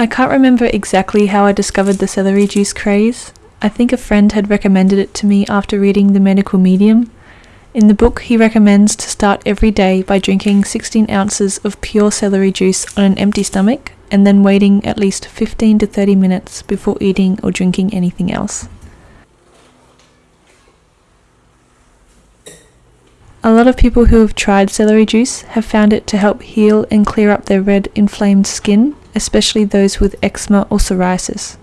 I can't remember exactly how I discovered the celery juice craze. I think a friend had recommended it to me after reading The Medical Medium. In the book, he recommends to start every day by drinking 16 ounces of pure celery juice on an empty stomach and then waiting at least 15 to 30 minutes before eating or drinking anything else. A lot of people who have tried celery juice have found it to help heal and clear up their red inflamed skin, especially those with eczema or psoriasis.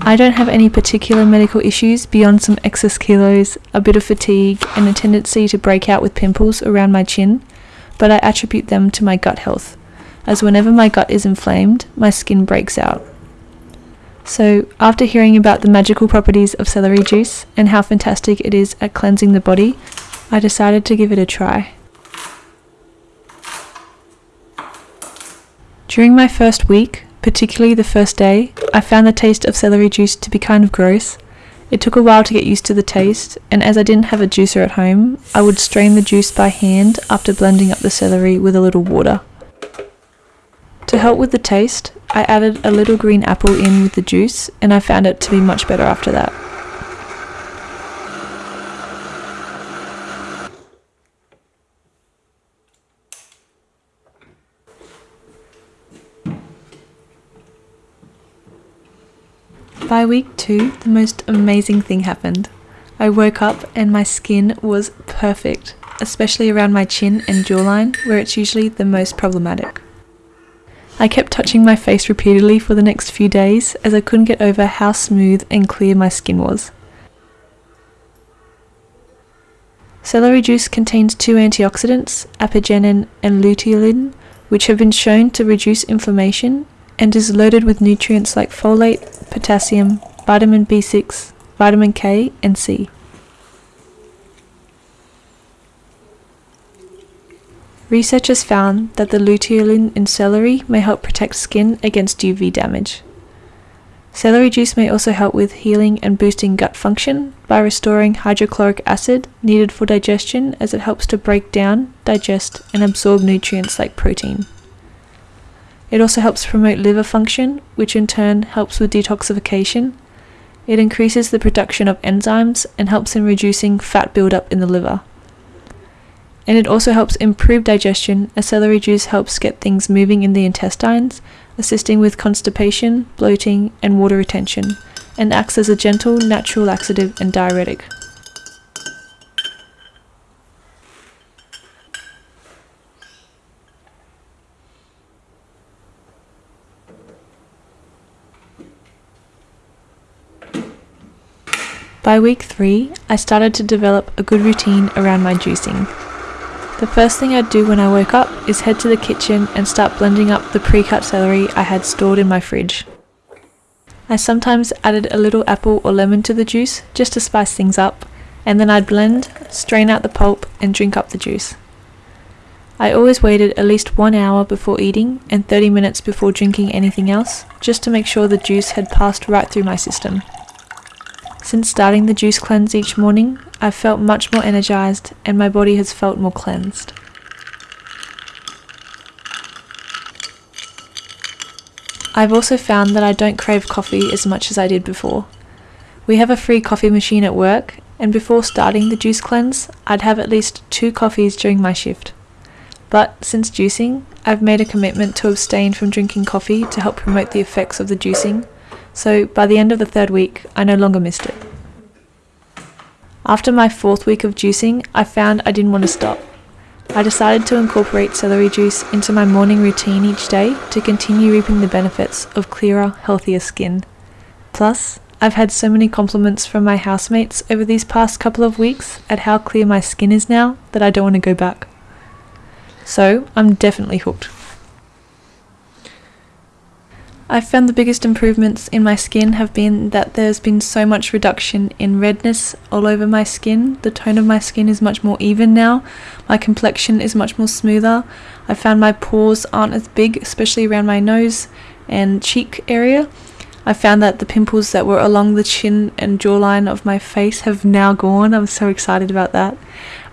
I don't have any particular medical issues beyond some excess kilos, a bit of fatigue, and a tendency to break out with pimples around my chin, but I attribute them to my gut health, as whenever my gut is inflamed, my skin breaks out. So, after hearing about the magical properties of celery juice and how fantastic it is at cleansing the body, I decided to give it a try. During my first week, particularly the first day, I found the taste of celery juice to be kind of gross. It took a while to get used to the taste, and as I didn't have a juicer at home, I would strain the juice by hand after blending up the celery with a little water. To help with the taste, I added a little green apple in with the juice, and I found it to be much better after that. By week two, the most amazing thing happened. I woke up and my skin was perfect, especially around my chin and jawline, where it's usually the most problematic. I kept touching my face repeatedly for the next few days as I couldn't get over how smooth and clear my skin was. Celery juice contains two antioxidants, apigenin and luteolin, which have been shown to reduce inflammation and is loaded with nutrients like folate, potassium, vitamin B6, vitamin K, and C. Researchers found that the luteolin in celery may help protect skin against UV damage. Celery juice may also help with healing and boosting gut function by restoring hydrochloric acid needed for digestion as it helps to break down, digest, and absorb nutrients like protein. It also helps promote liver function, which in turn helps with detoxification. It increases the production of enzymes and helps in reducing fat buildup in the liver. And it also helps improve digestion as celery juice helps get things moving in the intestines, assisting with constipation, bloating, and water retention, and acts as a gentle, natural laxative and diuretic. By week 3, I started to develop a good routine around my juicing. The first thing I'd do when I woke up is head to the kitchen and start blending up the pre-cut celery I had stored in my fridge. I sometimes added a little apple or lemon to the juice just to spice things up, and then I'd blend, strain out the pulp, and drink up the juice. I always waited at least one hour before eating and 30 minutes before drinking anything else, just to make sure the juice had passed right through my system. Since starting the juice cleanse each morning, I've felt much more energized and my body has felt more cleansed. I've also found that I don't crave coffee as much as I did before. We have a free coffee machine at work, and before starting the juice cleanse, I'd have at least two coffees during my shift. But since juicing, I've made a commitment to abstain from drinking coffee to help promote the effects of the juicing so by the end of the third week, I no longer missed it. After my fourth week of juicing, I found I didn't want to stop. I decided to incorporate celery juice into my morning routine each day to continue reaping the benefits of clearer, healthier skin. Plus, I've had so many compliments from my housemates over these past couple of weeks at how clear my skin is now that I don't want to go back. So, I'm definitely hooked. I've found the biggest improvements in my skin have been that there's been so much reduction in redness all over my skin. The tone of my skin is much more even now. My complexion is much more smoother. I found my pores aren't as big, especially around my nose and cheek area. I found that the pimples that were along the chin and jawline of my face have now gone. I'm so excited about that.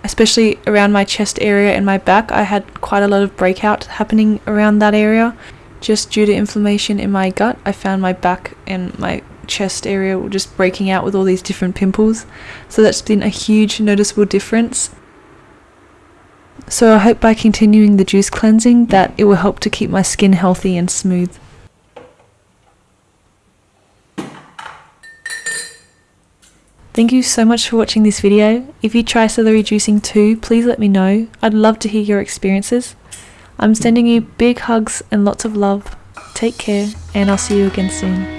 Especially around my chest area and my back, I had quite a lot of breakout happening around that area. Just due to inflammation in my gut, I found my back and my chest area were just breaking out with all these different pimples. So that's been a huge noticeable difference. So I hope by continuing the juice cleansing that it will help to keep my skin healthy and smooth. Thank you so much for watching this video. If you try celery juicing too, please let me know. I'd love to hear your experiences. I'm sending you big hugs and lots of love. Take care, and I'll see you again soon.